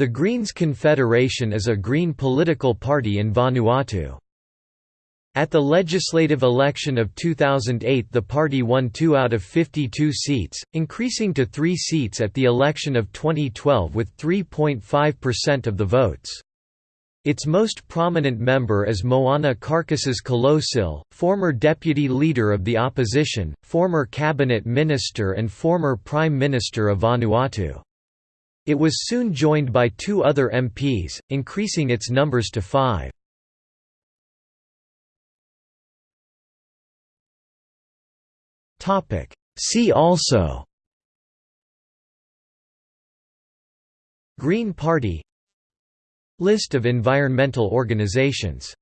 The Greens Confederation is a Green political party in Vanuatu. At the legislative election of 2008 the party won 2 out of 52 seats, increasing to 3 seats at the election of 2012 with 3.5% of the votes. Its most prominent member is Moana Carcasses Kalosil, former deputy leader of the opposition, former cabinet minister and former prime minister of Vanuatu. It was soon joined by two other MPs, increasing its numbers to five. See also Green Party List of environmental organizations